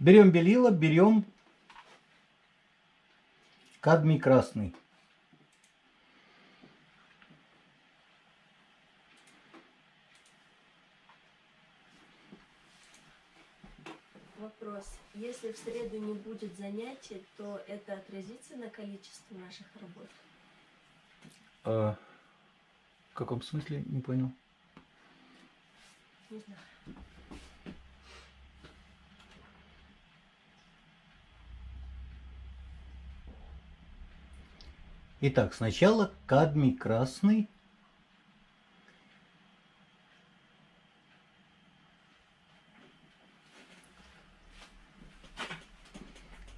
Берем белила, берем кадмий красный. Вопрос. Если в среду не будет занятий, то это отразится на количестве наших работ? А, в каком смысле? Не понял. Не знаю. Итак, сначала кадмий красный.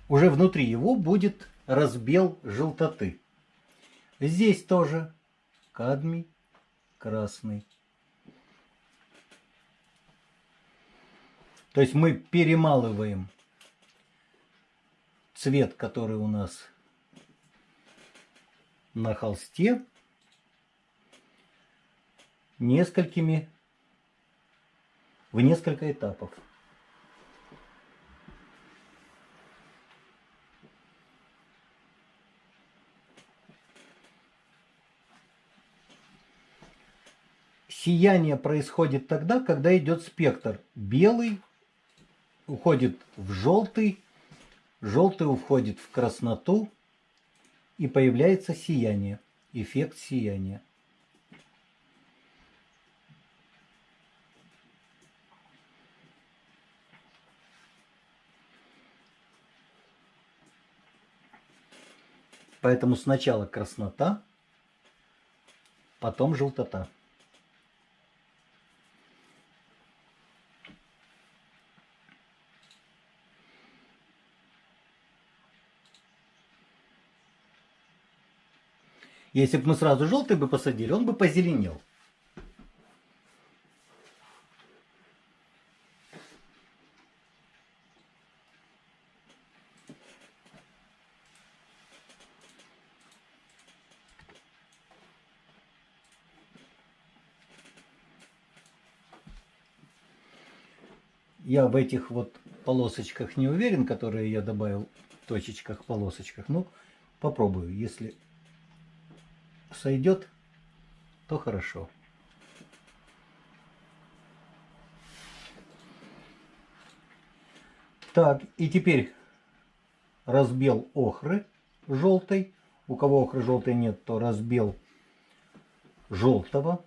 Уже внутри его будет разбел желтоты. Здесь тоже кадмий красный. То есть мы перемалываем цвет, который у нас на холсте, несколькими, в несколько этапов. Сияние происходит тогда, когда идет спектр. Белый уходит в желтый, желтый уходит в красноту, и появляется сияние, эффект сияния. Поэтому сначала краснота, потом желтота. Если бы мы сразу желтый бы посадили, он бы позеленел. Я в этих вот полосочках не уверен, которые я добавил, точечках, полосочках. Ну, попробую. Если сойдет, то хорошо. Так, и теперь разбел охры желтой. У кого охры желтой нет, то разбел желтого.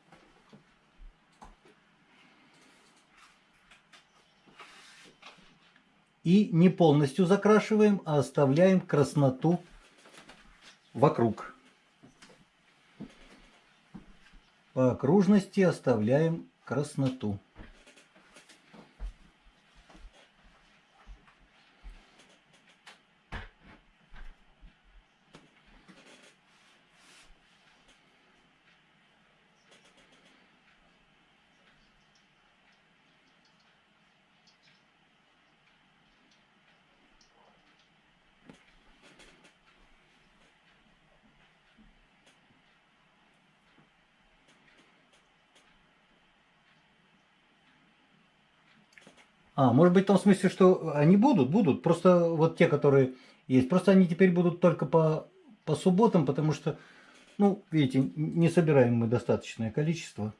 И не полностью закрашиваем, а оставляем красноту вокруг. По окружности оставляем красноту. А, может быть в том смысле, что они будут, будут. Просто вот те, которые есть. Просто они теперь будут только по, по субботам, потому что, ну, видите, не собираем мы достаточное количество.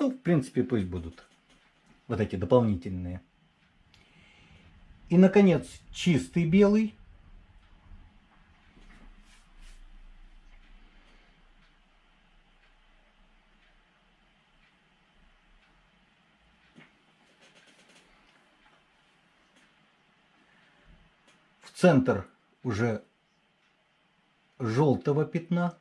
Ну, в принципе, пусть будут вот эти дополнительные. И, наконец, чистый белый. В центр уже желтого пятна.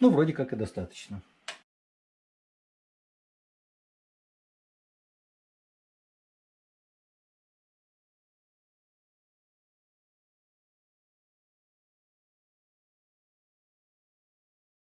Ну, вроде как и достаточно.